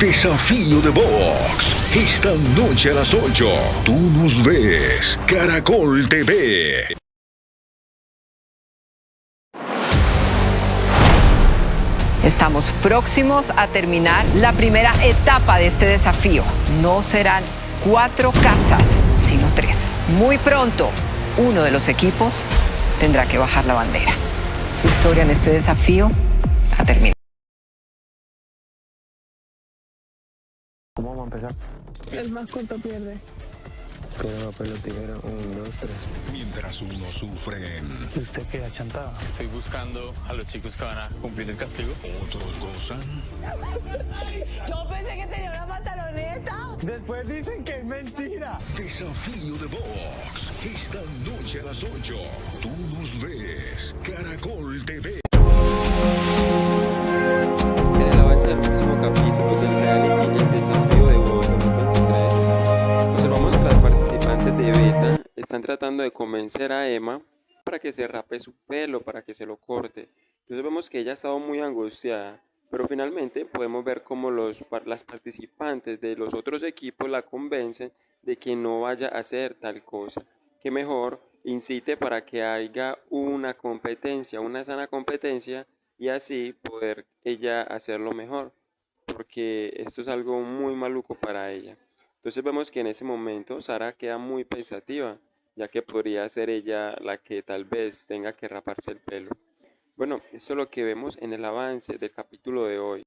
Desafío de Box. Esta noche a las 8. Tú nos ves. Caracol TV. Estamos próximos a terminar la primera etapa de este desafío. No serán cuatro casas, sino tres. Muy pronto, uno de los equipos tendrá que bajar la bandera. Su historia en este desafío ha terminado. ¿Cómo vamos a empezar? El más corto pierde. Piedra, papel o tijera. Un, dos, tres. Mientras unos sufren, ¿Usted queda chantada? Estoy buscando a los chicos que van a cumplir el castigo. otros gozan. Yo pensé que tenía una pantaloneta. Después dicen que es mentira. Desafío de Box. Esta noche a las 8. Tú nos ves. Caracol TV. En el avance del próximo capítulo están tratando de convencer a Emma para que se rape su pelo, para que se lo corte. Entonces vemos que ella ha estado muy angustiada, pero finalmente podemos ver cómo los, las participantes de los otros equipos la convencen de que no vaya a hacer tal cosa. Que mejor incite para que haya una competencia, una sana competencia y así poder ella hacerlo mejor, porque esto es algo muy maluco para ella. Entonces vemos que en ese momento Sara queda muy pensativa, ya que podría ser ella la que tal vez tenga que raparse el pelo. Bueno, esto es lo que vemos en el avance del capítulo de hoy.